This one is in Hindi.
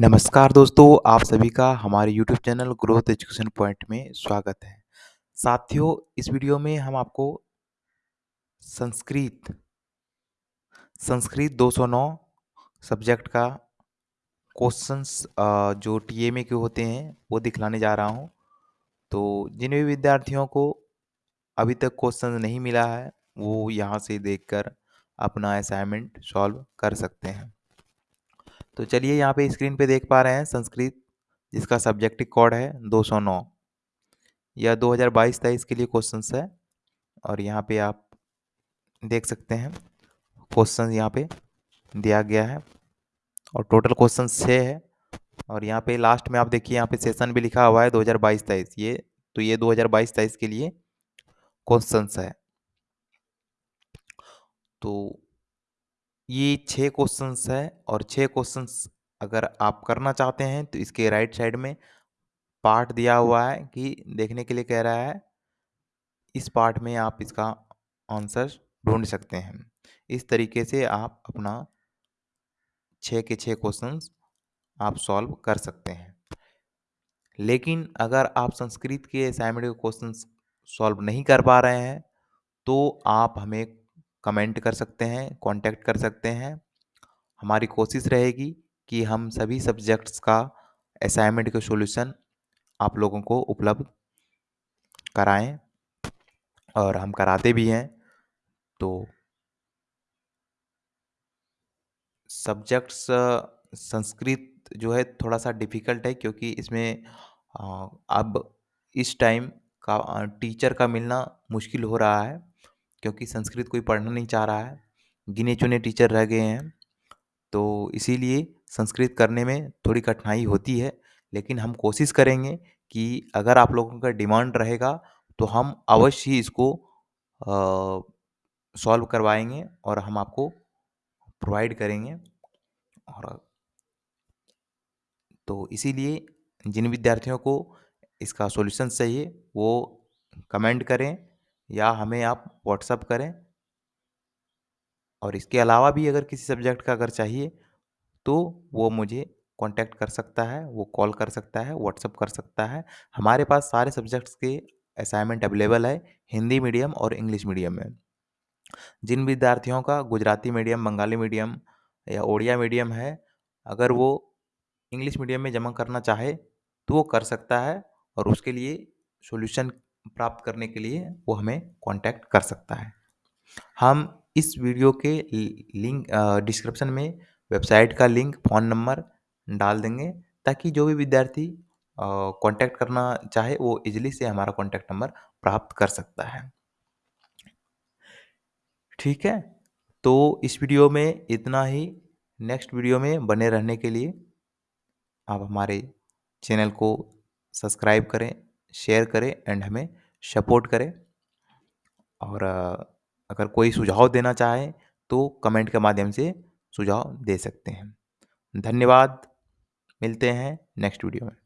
नमस्कार दोस्तों, आप सभी का हमारे YouTube channel growth education point में स्वागत है। साथियों, इस वीडियो में हम आपको संस्कृत संस्कृत 209 सब्जेक्ट का क्वेश्चंस जो टीएमए के होते हैं, वो दिखलाने जा रहा हूँ। तो जिन भी विद्यार्थियों को अभी तक क्वेश्चन नहीं मिला है, वो यहाँ से देखकर अपना असाइनमेंट सॉल्व कर सकते हैं। तो चलिए यहाँ पे स्क्रीन पे देख पा रहे हैं संस्कृत, जिसका सब्जेक्टिव कोड है 209 यह 2022-23 के लिए क्वेश्चन है और यहाँ पे आप देख सकते हैं क्वेश्चन यहाँ पे दिया गया है और टोटल क्वेश्चन छः है और यहाँ पे लास्ट में आप देखिए यहाँ पे सेशन भी लिखा हुआ है 2022-23 ये तो ये 2022-23 के लिए क्वेश्चन है। तो ये छः क्वेश्चंस है और छः क्वेश्चंस अगर आप करना चाहते हैं तो इसके राइट साइड में पार्ट दिया हुआ है कि देखने के लिए कह रहा है, इस पार्ट में आप इसका आंसर ढूंढ सकते हैं। इस तरीके से आप अपना छः के छः क्वेश्चंस आप सॉल्व कर सकते हैं। लेकिन अगर आप संस्कृत के असाइनमेंट के क्वेश्चंस सॉल्व नहीं कर पा रहे हैं तो आप हमें कमेंट कर सकते हैं कांटेक्ट कर सकते हैं। हमारी कोशिश रहेगी कि हम सभी सब्जेक्ट्स का असाइनमेंट के सॉल्यूशन आप लोगों को उपलब्ध कराएँ और हम कराते भी हैं। तो सब्जेक्ट्स संस्कृत जो है थोड़ा सा डिफ़िकल्ट है क्योंकि इसमें अब इस टाइम का टीचर का मिलना मुश्किल हो रहा है। क्योंकि संस्कृत कोई पढ़ना नहीं चाह रहा है। गिने चुने टीचर रह गए हैं। तो इसीलिए संस्कृत करने में थोड़ी कठिनाई होती है, लेकिन हम कोशिश करेंगे कि अगर आप लोगों का डिमांड रहेगा तो हम अवश्य ही इसको सॉल्व करवाएँगे और हम आपको प्रोवाइड करेंगे। और तो इसीलिए जिन विद्यार्थियों को इसका सॉल्यूशन चाहिए, वो कमेंट करें। या हमें आप व्हाट्सअप करें। और इसके अलावा भी अगर किसी सब्जेक्ट का अगर चाहिए तो वो मुझे कांटेक्ट कर सकता है, वो कॉल कर सकता है व्हाट्सअप कर सकता है। हमारे पास सारे सब्जेक्ट्स के असाइनमेंट अवेलेबल है, हिंदी मीडियम और इंग्लिश मीडियम में। जिन विद्यार्थियों का गुजराती मीडियम बंगाली मीडियम या ओडिया मीडियम है, अगर वो इंग्लिश मीडियम में जमा करना चाहे तो वो कर सकता है और उसके लिए सॉल्यूशन प्राप्त करने के लिए वो हमें कांटेक्ट कर सकता है। हम इस वीडियो के लिंक डिस्क्रिप्शन में वेबसाइट का लिंक फ़ोन नंबर डाल देंगे ताकि जो भी विद्यार्थी कांटेक्ट करना चाहे वो इजीली से हमारा कांटेक्ट नंबर प्राप्त कर सकता है। ठीक है? तो इस वीडियो में इतना ही। नेक्स्ट वीडियो में बने रहने के लिए आप हमारे चैनल को सब्सक्राइब करें। शेयर करें एंड हमें सपोर्ट करें। और अगर कोई सुझाव देना चाहे तो कमेंट के माध्यम से सुझाव दे सकते हैं। धन्यवाद। मिलते हैं नेक्स्ट वीडियो में।